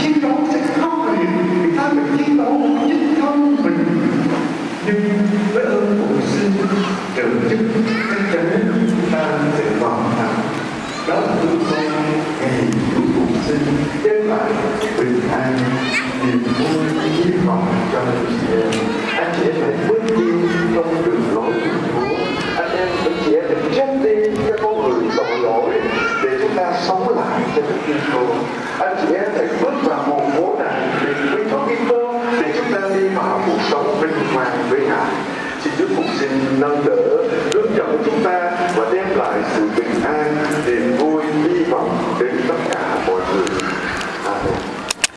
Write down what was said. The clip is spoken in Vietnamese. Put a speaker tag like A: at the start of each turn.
A: chiến đấu sẽ khốc liệt người ta phải chiến đấu nhất thân mình. Nhưng với ơn của sư trợ chức chắc chắn chúng ta sẽ hoàn thành. Đó là tương quan ngày cuối cùng sinh đem lại bình an niềm vui hy vọng cho anh chị em. Anh chị em phải bước đi trong đường lối của anh em anh chị em phải chết đi cho con người tội lỗi để chúng ta sống lại cho đức tin Chúa. Anh chị cuộc sống vinh quang với Ngài. Xin Đức Phục xin nâng đỡ, hướng dẫn chúng ta và đem lại sự bình an, niềm